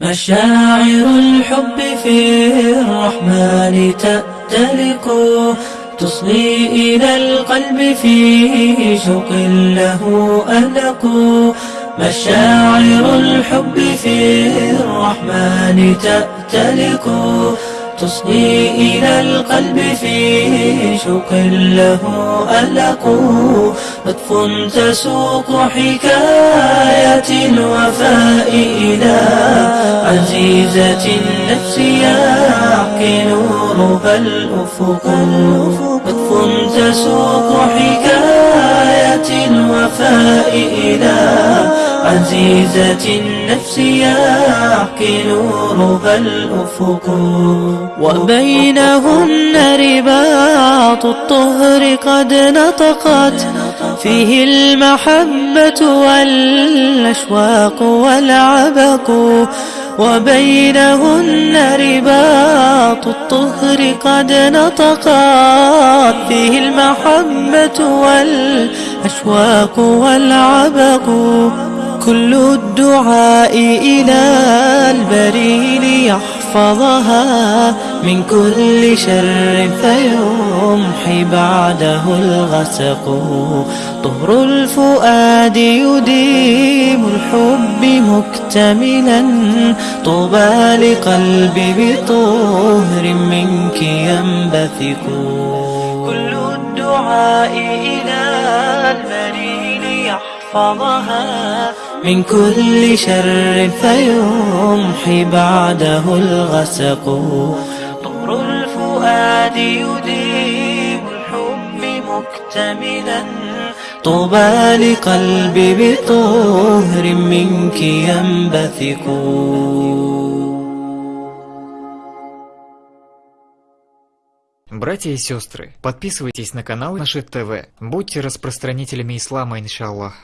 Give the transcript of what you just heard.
مشاعر الحب في الرحمن تأتلق تصغي إلى القلب في شوق له ألق مشاعر الحب في الرحمن تأتلق تصغي إلى القلب في شوق له ألق. لطف تسوق حكاية الوفاء إلى عزيزة النفس يحكي نورها الأفق. لطف تسوق حكاية الوفاء إلى عزيزة النفس يحكي نورها الأفق. وبينهن رباط الطهر قد نطقت. فيه المحبة والأشواق والعبق. وبينهن رباط الطهر قد نطقت. فيه المحبة والأشواق والعبق. كل الدعاء إلى البريل يحفظها من كل شر فيمحي بعده الغسق. طهر الفؤاد يديم الحب مكتملا. طوبى لقلب بطهر منك ينبثق. كل الدعاء إلى البريل يحفظها من كل شر فيمحي بعده الغسق طهر الفؤاد يديم الحب مكتملا طوبى لقلب بطهر منك ينبثق Братья и сестры, подписывайтесь на канал Наши ТВ. Будьте распространителями ислама, иншаллах.